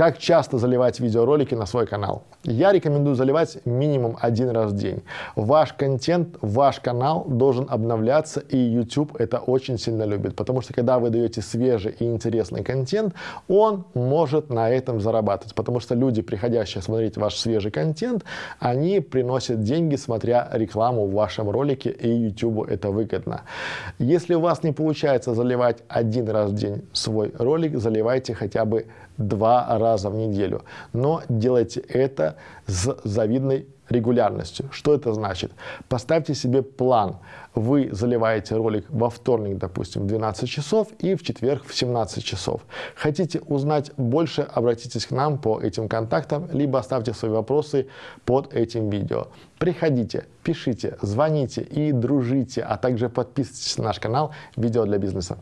Как часто заливать видеоролики на свой канал? Я рекомендую заливать минимум один раз в день. Ваш контент, ваш канал должен обновляться, и YouTube это очень сильно любит, потому что когда вы даете свежий и интересный контент, он может на этом зарабатывать, потому что люди, приходящие смотреть ваш свежий контент, они приносят деньги, смотря рекламу в вашем ролике, и YouTube это выгодно. Если у вас не получается заливать один раз в день свой ролик, заливайте хотя бы два раза в неделю. Но делайте это с завидной регулярностью. Что это значит? Поставьте себе план. Вы заливаете ролик во вторник, допустим, в 12 часов и в четверг в 17 часов. Хотите узнать больше, обратитесь к нам по этим контактам, либо оставьте свои вопросы под этим видео. Приходите, пишите, звоните и дружите, а также подписывайтесь на наш канал «Видео для бизнеса».